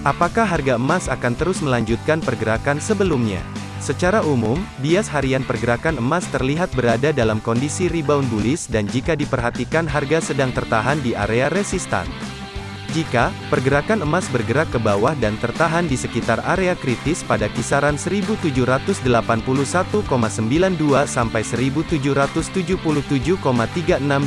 Apakah harga emas akan terus melanjutkan pergerakan sebelumnya? Secara umum, bias harian pergerakan emas terlihat berada dalam kondisi rebound bullish dan jika diperhatikan harga sedang tertahan di area resistan. Jika pergerakan emas bergerak ke bawah dan tertahan di sekitar area kritis pada kisaran 1781,92 sampai 1777,36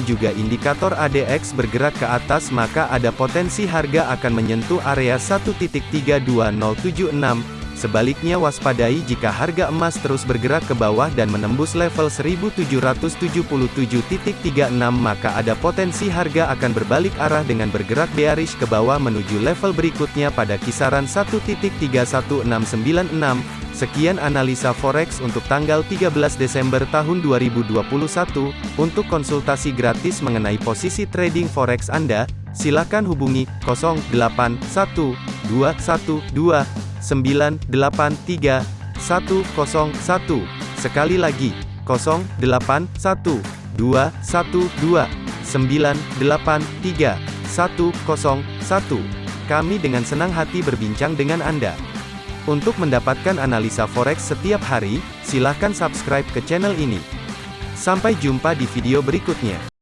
juga indikator ADX bergerak ke atas maka ada potensi harga akan menyentuh area 1.32076 Sebaliknya waspadai jika harga emas terus bergerak ke bawah dan menembus level 1777.36 maka ada potensi harga akan berbalik arah dengan bergerak bearish ke bawah menuju level berikutnya pada kisaran 1.31696. Sekian analisa forex untuk tanggal 13 Desember tahun 2021. Untuk konsultasi gratis mengenai posisi trading forex Anda, silakan hubungi 081212 983 101. Sekali lagi, 081 212 983 101. Kami dengan senang hati berbincang dengan Anda. Untuk mendapatkan analisa forex setiap hari, silakan subscribe ke channel ini. Sampai jumpa di video berikutnya.